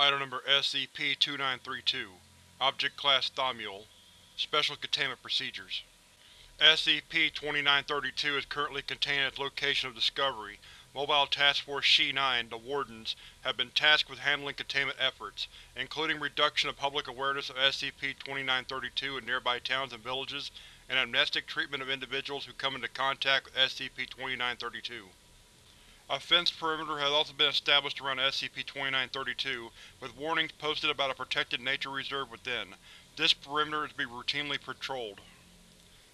Item Number SCP-2932 Object Class Thaumiel Special Containment Procedures SCP-2932 is currently contained at its location of discovery. Mobile Task Force She-9, the Wardens, have been tasked with handling containment efforts, including reduction of public awareness of SCP-2932 in nearby towns and villages, and amnestic treatment of individuals who come into contact with SCP-2932. A fenced perimeter has also been established around SCP-2932, with warnings posted about a protected nature reserve within. This perimeter is to be routinely patrolled.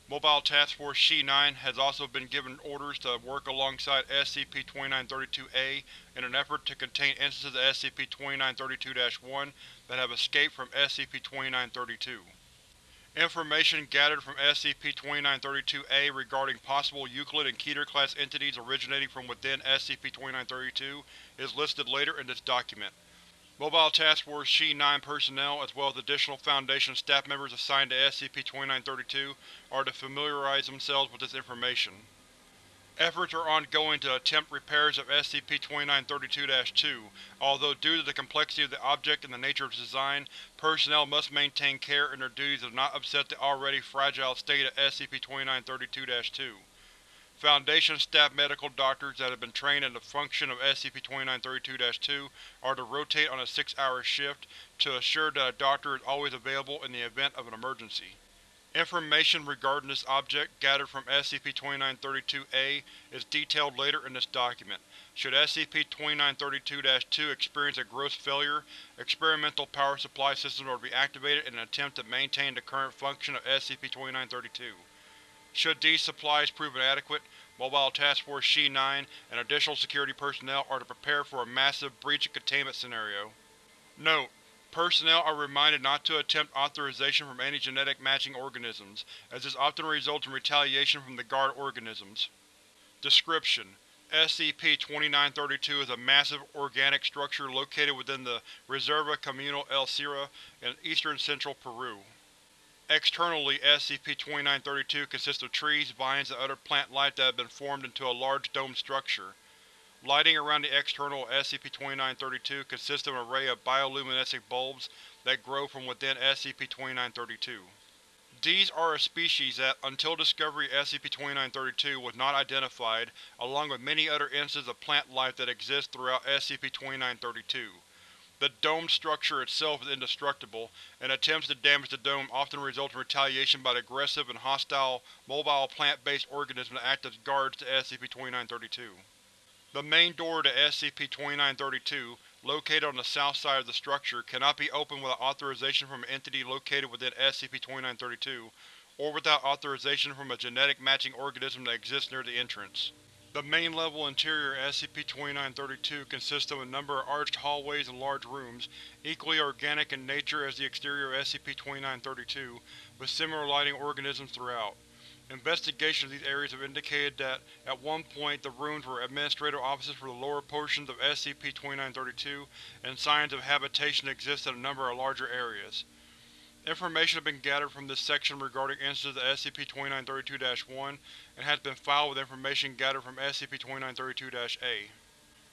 Mobile Task Force She-9 has also been given orders to work alongside SCP-2932-A in an effort to contain instances of SCP-2932-1 that have escaped from SCP-2932. Information gathered from SCP-2932-A regarding possible Euclid and Keter-class entities originating from within SCP-2932 is listed later in this document. Mobile Task Force She-9 personnel, as well as additional Foundation staff members assigned to SCP-2932, are to familiarize themselves with this information. Efforts are ongoing to attempt repairs of SCP-2932-2, although due to the complexity of the object and the nature of its design, personnel must maintain care in their duties to not upset the already fragile state of SCP-2932-2. Foundation staff medical doctors that have been trained in the function of SCP-2932-2 are to rotate on a six-hour shift to assure that a doctor is always available in the event of an emergency. Information regarding this object, gathered from SCP-2932-A, is detailed later in this document. Should SCP-2932-2 experience a gross failure, experimental power supply systems are to be activated in an attempt to maintain the current function of SCP-2932. Should these supplies prove inadequate, Mobile Task Force She-9 and additional security personnel are to prepare for a massive breach and containment scenario. Note: Personnel are reminded not to attempt authorization from any genetic matching organisms, as this often results in retaliation from the guard organisms. Description: SCP-2932 is a massive organic structure located within the Reserva Comunal El Sira in eastern central Peru. Externally, SCP-2932 consists of trees, vines, and other plant life that have been formed into a large domed structure. Lighting around the external SCP-2932 consists of an array of bioluminescent bulbs that grow from within SCP-2932. These are a species that, until discovery SCP-2932 was not identified, along with many other instances of plant life that exist throughout SCP-2932. The domed structure itself is indestructible, and attempts to damage the dome often result in retaliation by the aggressive and hostile mobile plant-based organisms that act as guards to SCP-2932. The main door to SCP-2932, located on the south side of the structure, cannot be opened without authorization from an entity located within SCP-2932, or without authorization from a genetic matching organism that exists near the entrance. The main-level interior of SCP-2932 consists of a number of arched hallways and large rooms, equally organic in nature as the exterior of SCP-2932, with similar lighting organisms throughout. Investigation of these areas have indicated that, at one point, the rooms were administrative offices for the lower portions of SCP-2932, and signs of habitation exist in a number of larger areas. Information has been gathered from this section regarding instances of SCP-2932-1, and has been filed with information gathered from SCP-2932-A.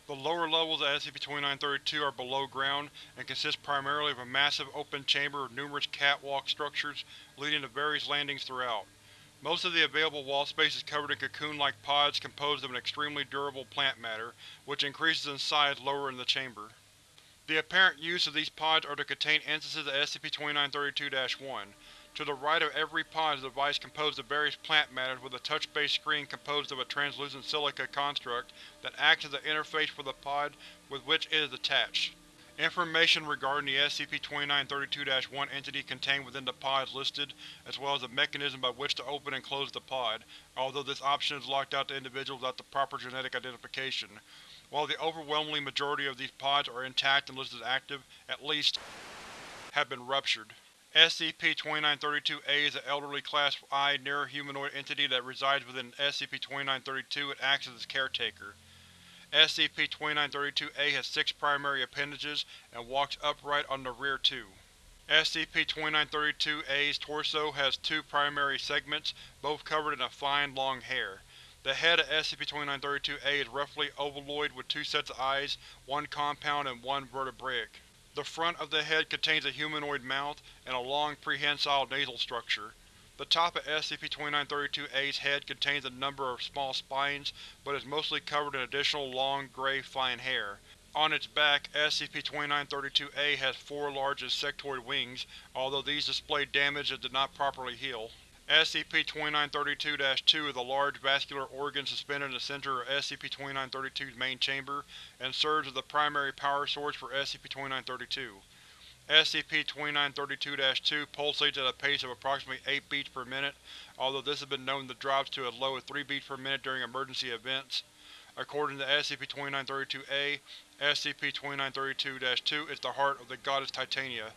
The lower levels of SCP-2932 are below ground, and consist primarily of a massive open chamber with numerous catwalk structures leading to various landings throughout. Most of the available wall space is covered in cocoon-like pods composed of an extremely durable plant matter, which increases in size lower in the chamber. The apparent use of these pods are to contain instances of SCP-2932-1. To the right of every pod is a device composed of various plant matters with a touch-based screen composed of a translucent silica construct that acts as an interface for the pod with which it is attached. Information regarding the SCP-2932-1 entity contained within the pod is listed, as well as the mechanism by which to open and close the pod, although this option is locked out to individuals without the proper genetic identification. While the overwhelming majority of these pods are intact and listed as active, at least have been ruptured. SCP-2932-A is an elderly Class I near-humanoid entity that resides within SCP-2932 and acts as its caretaker. SCP-2932-A has six primary appendages and walks upright on the rear two. SCP-2932-A's torso has two primary segments, both covered in a fine, long hair. The head of SCP-2932-A is roughly ovaloid with two sets of eyes, one compound and one vertebraic. The front of the head contains a humanoid mouth and a long prehensile nasal structure. The top of SCP-2932-A's head contains a number of small spines, but is mostly covered in additional long, gray, fine hair. On its back, SCP-2932-A has four large insectoid wings, although these display damage that did not properly heal. SCP-2932-2 is a large vascular organ suspended in the center of SCP-2932's main chamber, and serves as the primary power source for SCP-2932. SCP-2932-2 pulsates at a pace of approximately 8 beats per minute, although this has been known to drop to as low as 3 beats per minute during emergency events. According to SCP-2932-A, SCP-2932-2 is the heart of the goddess Titania,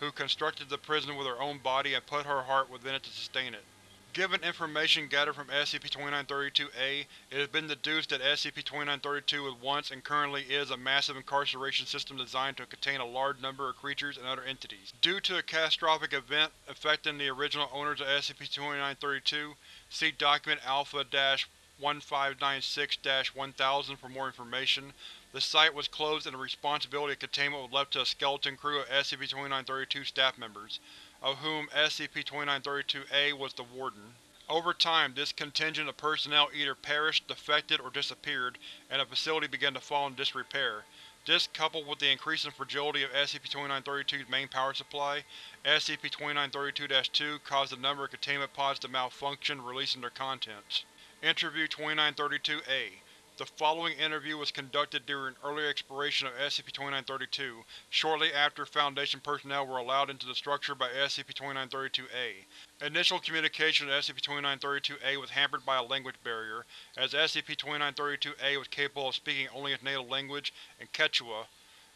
who constructed the prison with her own body and put her heart within it to sustain it. Given information gathered from SCP-2932-A, it has been deduced that SCP-2932 was once and currently is a massive incarceration system designed to contain a large number of creatures and other entities. Due to a catastrophic event affecting the original owners of SCP-2932, see Document Alpha-1596-1000 for more information, the site was closed and the responsibility of containment was left to a skeleton crew of SCP-2932 staff members, of whom SCP-2932-A was the Warden. Over time, this contingent of personnel either perished, defected, or disappeared, and the facility began to fall into disrepair. This, coupled with the increasing fragility of SCP-2932's main power supply, SCP-2932-2 caused a number of containment pods to malfunction, releasing their contents. Interview 2932-A the following interview was conducted during an early exploration of SCP-2932, shortly after Foundation personnel were allowed into the structure by SCP-2932-A. Initial communication with SCP-2932-A was hampered by a language barrier, as SCP-2932-A was capable of speaking only its native language and Quechua.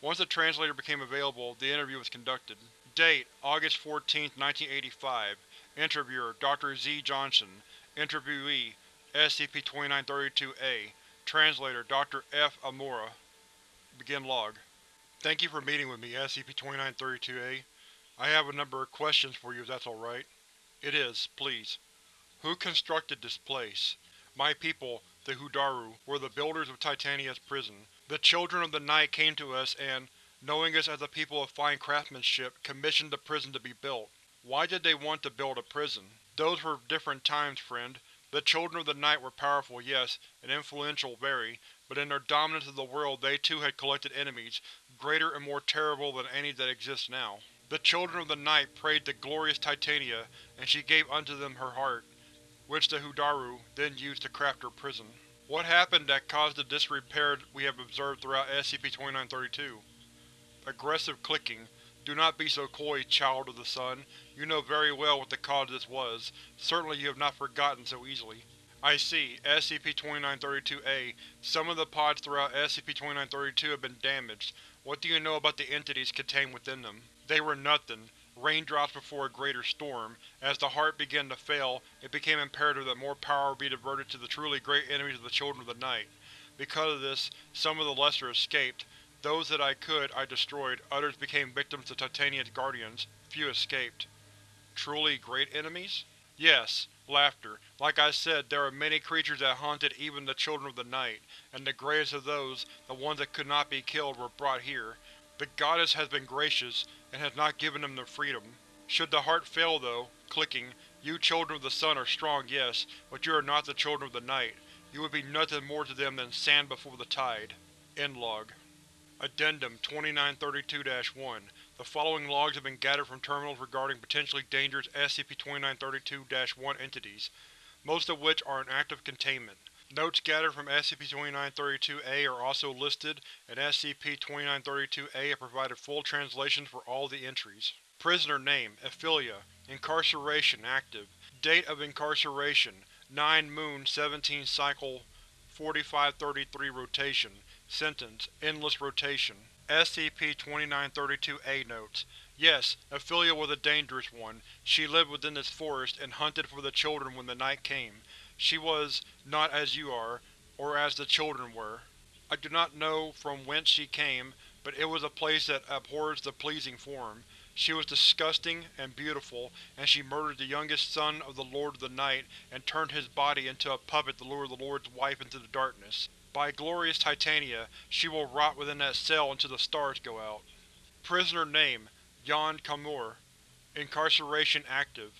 Once a translator became available, the interview was conducted. Date: August 14, 1985 Interviewer: Dr. Z. Johnson Interviewee: SCP-2932-A Translator: Dr. F. Amura Begin log. Thank you for meeting with me, SCP-2932-A. I have a number of questions for you if that's alright. It is, please. Who constructed this place? My people, the Hudaru, were the builders of Titania's prison. The Children of the Night came to us and, knowing us as a people of fine craftsmanship, commissioned the prison to be built. Why did they want to build a prison? Those were different times, friend. The Children of the Night were powerful, yes, and influential very, but in their dominance of the world they too had collected enemies, greater and more terrible than any that exist now. The Children of the Night prayed to glorious Titania, and she gave unto them her heart, which the Hudaru then used to craft her prison. What happened that caused the disrepair we have observed throughout SCP-2932? Aggressive clicking, do not be so coy, child of the sun. You know very well what the cause of this was. Certainly you have not forgotten so easily. I see. SCP-2932-A. Some of the pods throughout SCP-2932 have been damaged. What do you know about the entities contained within them? They were nothing. Raindrops before a greater storm. As the heart began to fail, it became imperative that more power be diverted to the truly great enemies of the Children of the Night. Because of this, some of the lesser escaped, those that I could, I destroyed, others became victims to Titania's guardians, few escaped. Truly great enemies? Yes. Laughter. Like I said, there are many creatures that haunted even the Children of the Night, and the greatest of those, the ones that could not be killed, were brought here. The Goddess has been gracious, and has not given them their freedom. Should the heart fail though, clicking, you Children of the Sun are strong, yes, but you are not the Children of the Night. You would be nothing more to them than sand before the tide. End log. Addendum 2932-1 The following logs have been gathered from terminals regarding potentially dangerous SCP-2932-1 entities, most of which are in active containment. Notes gathered from SCP-2932-A are also listed, and SCP-2932-A have provided full translations for all the entries. Prisoner Name: Ophelia Incarceration Active Date of Incarceration 9 Moon 17 Cycle 4533 Rotation Sentence: Endless rotation. SCP-2932-A Notes: Yes, Ophelia was a dangerous one. She lived within this forest, and hunted for the children when the night came. She was not as you are, or as the children were. I do not know from whence she came, but it was a place that abhors the pleasing form. She was disgusting and beautiful, and she murdered the youngest son of the Lord of the Night and turned his body into a puppet to lure the Lord's wife into the darkness. By glorious Titania, she will rot within that cell until the stars go out. Prisoner name: Jan Kamur Incarceration active.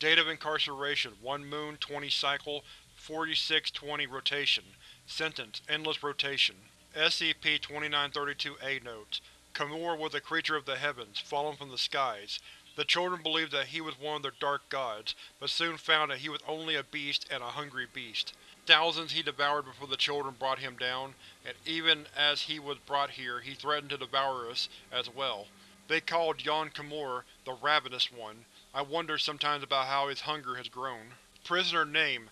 Date of incarceration: 1 moon, 20 cycle, 4620 rotation. Sentence: endless rotation. SCP-2932-A Notes: Kamur was a creature of the heavens, fallen from the skies. The children believed that he was one of their dark gods, but soon found that he was only a beast, and a hungry beast. Thousands he devoured before the children brought him down, and even as he was brought here he threatened to devour us as well. They called Jan Kamur the Ravenous One. I wonder sometimes about how his hunger has grown. Prisoner name: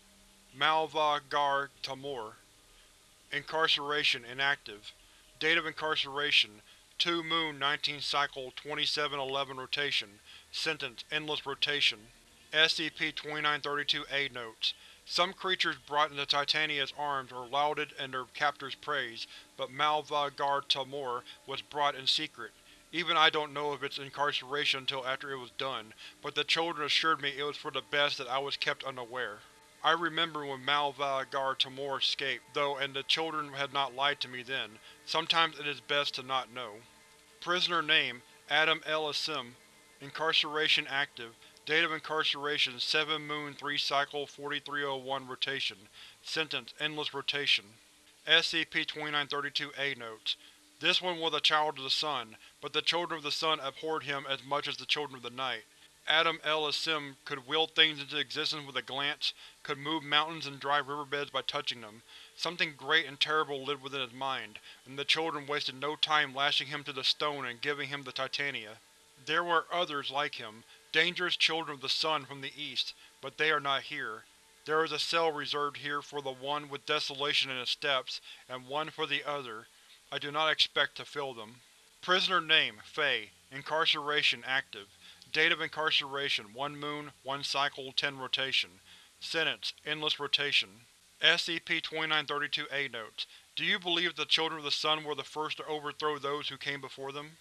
Malva Gar Tamur Incarceration inactive. Date of incarceration: 2 Moon 19 Cycle 2711 rotation. Sentence: endless rotation. SCP-2932-A Notes: Some creatures brought into Titania's arms were lauded in their captors' praise, but Malva Gar Tamur was brought in secret. Even I don't know of its incarceration until after it was done, but the children assured me it was for the best that I was kept unaware. I remember when Malva Gar Tamur escaped, though, and the children had not lied to me then. Sometimes it is best to not know. Prisoner name: Adam L. Asim Incarceration active. Date of incarceration: 7 Moon 3 Cycle 4301 rotation. Sentence: endless rotation. SCP-2932-A Notes: This one was a child of the sun, but the Children of the Sun abhorred him as much as the Children of the Night. Adam L. Asim could will things into existence with a glance, could move mountains and dry riverbeds by touching them. Something great and terrible lived within his mind, and the children wasted no time lashing him to the stone and giving him the Titania. There were others like him, dangerous children of the sun from the east, but they are not here. There is a cell reserved here for the one with desolation in its steps, and one for the other. I do not expect to fill them. Prisoner name: Faye. Incarceration active. Date of incarceration: 1 moon, 1 cycle, 10 rotation. Sentence: endless rotation. SCP-2932-A Notes: Do you believe that the Children of the Sun were the first to overthrow those who came before them?